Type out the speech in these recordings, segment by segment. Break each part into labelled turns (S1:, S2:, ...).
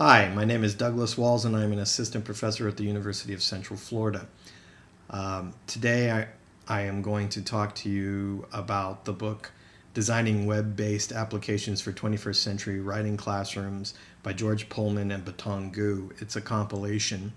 S1: Hi, my name is Douglas Walls and I'm an assistant professor at the University of Central Florida. Um, today I, I am going to talk to you about the book Designing Web-Based Applications for 21st Century Writing Classrooms by George Pullman and Baotong Gu. It's a compilation.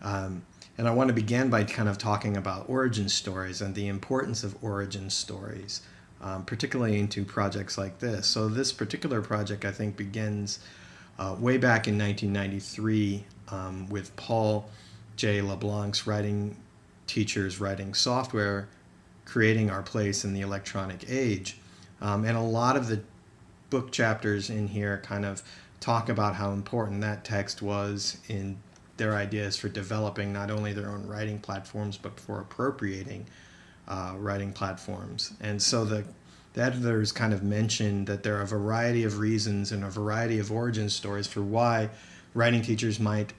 S1: Um, and I want to begin by kind of talking about origin stories and the importance of origin stories, um, particularly into projects like this. So this particular project I think begins uh, way back in 1993 um, with Paul J. LeBlanc's writing teachers writing software, creating our place in the electronic age. Um, and a lot of the book chapters in here kind of talk about how important that text was in their ideas for developing not only their own writing platforms, but for appropriating uh, writing platforms. And so the the editors kind of mentioned that there are a variety of reasons and a variety of origin stories for why writing teachers might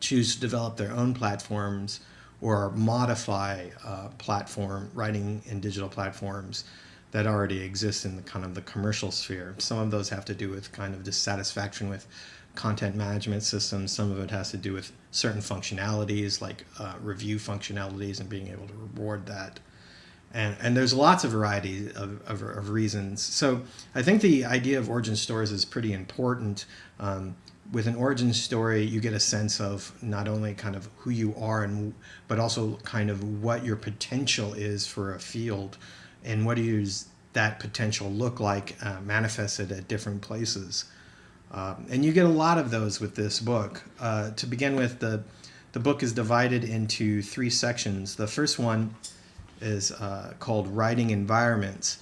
S1: choose to develop their own platforms or modify uh, platform writing and digital platforms that already exist in the kind of the commercial sphere. Some of those have to do with kind of dissatisfaction with content management systems. Some of it has to do with certain functionalities like uh, review functionalities and being able to reward that and, and there's lots of variety of, of, of, reasons. So I think the idea of origin stories is pretty important. Um, with an origin story, you get a sense of not only kind of who you are, and but also kind of what your potential is for a field, and what does that potential look like uh, manifested at different places. Um, and you get a lot of those with this book. Uh, to begin with, the the book is divided into three sections. The first one is uh, called Writing Environments.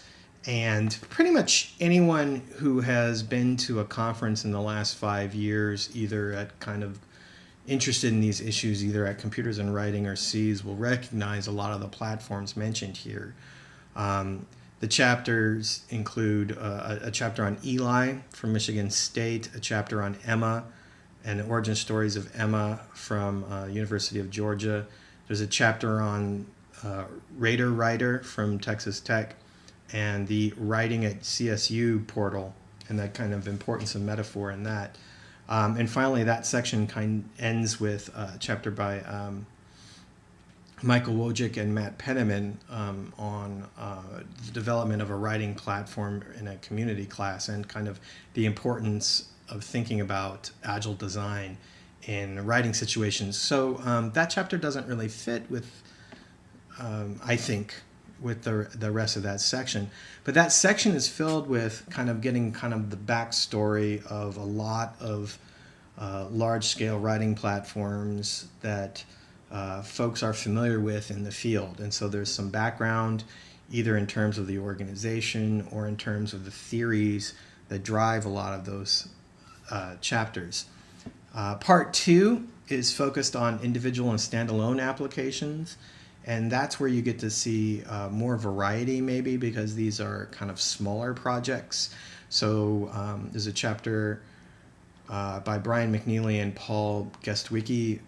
S1: And pretty much anyone who has been to a conference in the last five years, either at kind of interested in these issues, either at Computers and Writing or SEAS, will recognize a lot of the platforms mentioned here. Um, the chapters include uh, a, a, chapter on Eli from Michigan State, a chapter on Emma, and the origin stories of Emma from uh, University of Georgia. There's a chapter on uh, Raider Writer from Texas Tech and the Writing at CSU portal and that kind of importance of metaphor in that. Um, and finally, that section kind ends with a chapter by um, Michael Wojcik and Matt Penniman um, on uh, the development of a writing platform in a community class and kind of the importance of thinking about agile design in writing situations. So um, that chapter doesn't really fit with um, I think, with the, the rest of that section. But that section is filled with kind of getting kind of the backstory of a lot of uh, large scale writing platforms that uh, folks are familiar with in the field. And so there's some background either in terms of the organization or in terms of the theories that drive a lot of those uh, chapters. Uh, part two is focused on individual and standalone applications and that's where you get to see uh, more variety maybe because these are kind of smaller projects. So um, there's a chapter uh, by Brian McNely and Paul Gestwicki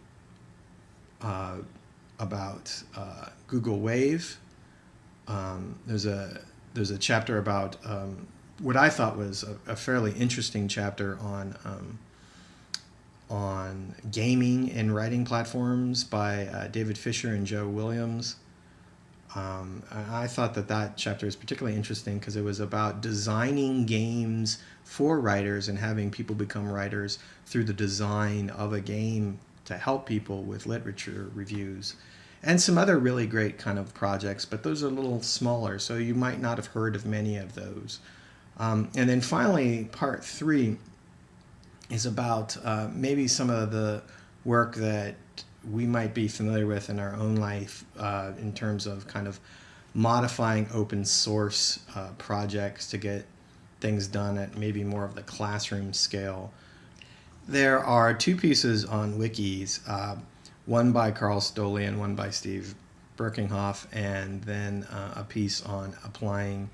S1: uh, about uh, Google Wave. Um, there's a there's a chapter about um, what I thought was a, a fairly interesting chapter on um, on gaming and writing platforms by uh, David Fisher and Joe Williams. Um, I thought that that chapter is particularly interesting because it was about designing games for writers and having people become writers through the design of a game to help people with literature reviews and some other really great kind of projects, but those are a little smaller, so you might not have heard of many of those. Um, and then finally, part three is about uh, maybe some of the work that we might be familiar with in our own life uh, in terms of kind of modifying open source uh, projects to get things done at maybe more of the classroom scale. There are two pieces on wikis, uh, one by Karl Stolle and one by Steve Birkinghoff, and then uh, a piece on applying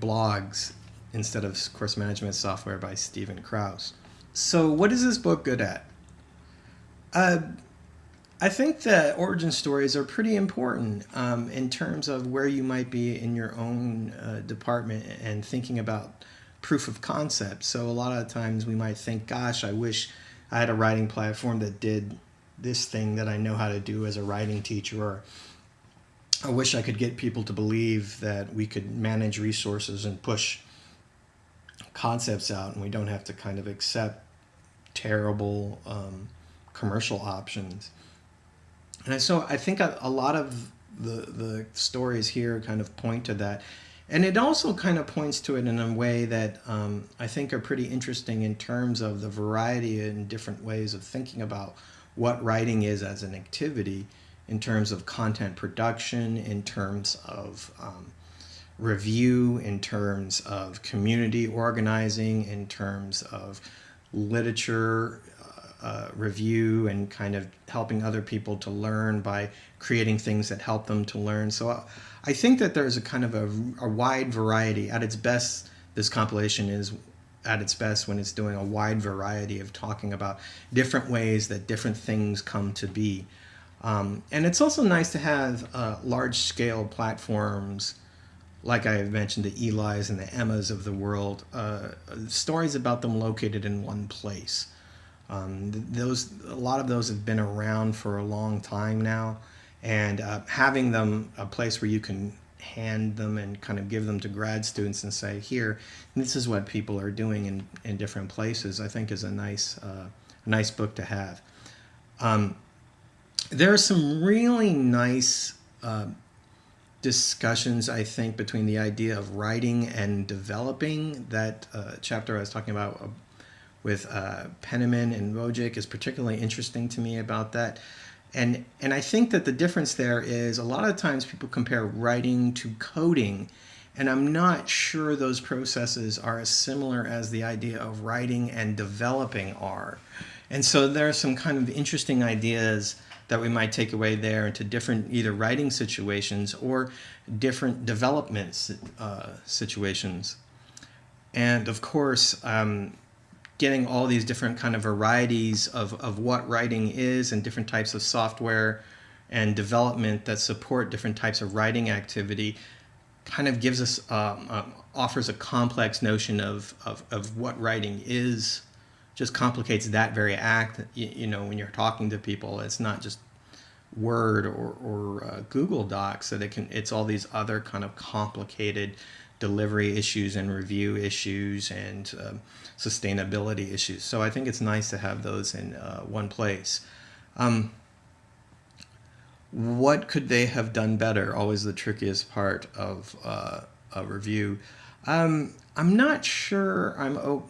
S1: blogs instead of course management software by Steven Krause. So, what is this book good at? Uh, I think that origin stories are pretty important um, in terms of where you might be in your own uh, department and thinking about proof of concept. So a lot of times we might think, gosh, I wish I had a writing platform that did this thing that I know how to do as a writing teacher, or I wish I could get people to believe that we could manage resources and push concepts out and we don't have to kind of accept terrible um, commercial options. And so I think a, a lot of the, the stories here kind of point to that. And it also kind of points to it in a way that um, I think are pretty interesting in terms of the variety and different ways of thinking about what writing is as an activity in terms of content production, in terms of um, review, in terms of community organizing, in terms of literature uh, uh, review and kind of helping other people to learn by creating things that help them to learn. So I think that there's a kind of a, a wide variety. At its best, this compilation is at its best when it's doing a wide variety of talking about different ways that different things come to be. Um, and it's also nice to have uh, large scale platforms like I have mentioned, the Eli's and the Emmas of the world, uh, stories about them located in one place. Um, those a lot of those have been around for a long time now, and uh, having them a place where you can hand them and kind of give them to grad students and say, here, this is what people are doing in, in different places, I think is a nice, uh, nice book to have. Um, there are some really nice uh, discussions, I think, between the idea of writing and developing. That uh, chapter I was talking about uh, with uh, Penniman and Wojcik is particularly interesting to me about that. And, and I think that the difference there is a lot of times people compare writing to coding, and I'm not sure those processes are as similar as the idea of writing and developing are. And so there are some kind of interesting ideas that we might take away there into different either writing situations or different development uh, situations. And of course, um, getting all these different kind of varieties of, of what writing is and different types of software and development that support different types of writing activity kind of gives us, um, um, offers a complex notion of, of, of what writing is just complicates that very act. You, you, know, when you're talking to people, it's not just Word or, or uh, Google Docs, it can. It's all these other kind of complicated delivery issues and review issues and um, sustainability issues. So I think it's nice to have those in uh, one place. Um, what could they have done better? Always the trickiest part of uh, a review. Um, I'm not sure. I'm oh,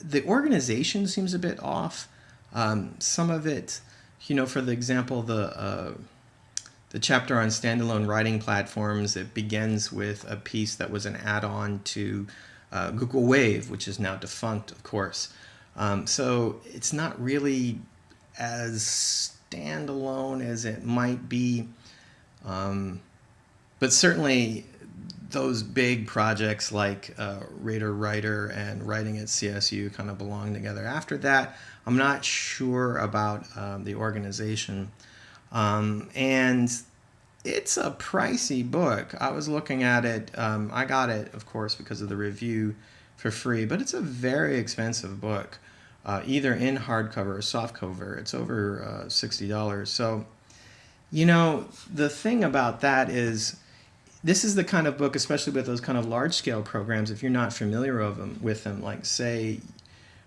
S1: the organization seems a bit off. Um, some of it, you know, for the example, the uh, the chapter on standalone writing platforms. It begins with a piece that was an add-on to uh, Google Wave, which is now defunct, of course. Um, so it's not really as standalone as it might be, um, but certainly those big projects like uh, Raider Writer and Writing at CSU kind of belong together. After that, I'm not sure about um, the organization. Um, and it's a pricey book. I was looking at it. Um, I got it, of course, because of the review for free, but it's a very expensive book, uh, either in hardcover or softcover. It's over uh, $60. So, you know, the thing about that is this is the kind of book, especially with those kind of large scale programs, if you're not familiar of them, with them, like say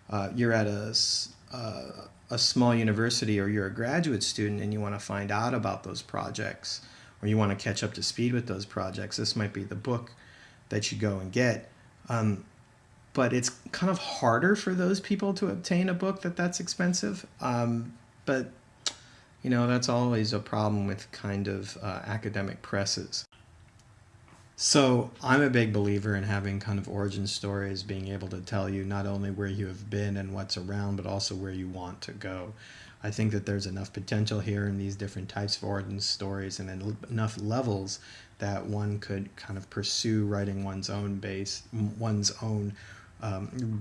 S1: uh, you're at a, uh, a small university or you're a graduate student and you want to find out about those projects or you want to catch up to speed with those projects, this might be the book that you go and get. Um, but it's kind of harder for those people to obtain a book that that's expensive. Um, but you know that's always a problem with kind of uh, academic presses. So I'm a big believer in having kind of origin stories, being able to tell you not only where you have been and what's around, but also where you want to go. I think that there's enough potential here in these different types of origin stories and enough levels that one could kind of pursue writing one's own base, one's own um,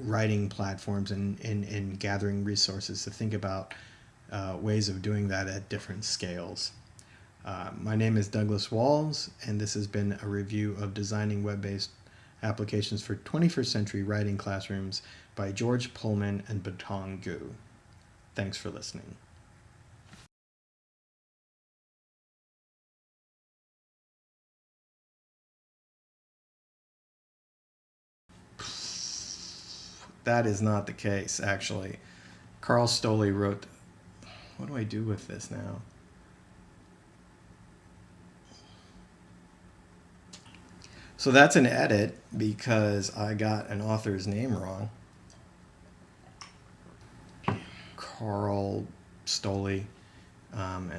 S1: writing platforms and, and, and gathering resources to think about uh, ways of doing that at different scales. Uh, my name is Douglas Walls, and this has been a review of designing web-based Applications for 21st Century Writing Classrooms by George Pullman and Baotong Gu. Thanks for listening. That is not the case, actually. Karl Stolley wrote. What do I do with this now? So that's an edit because I got an author's name wrong. Karl Stolley. Um,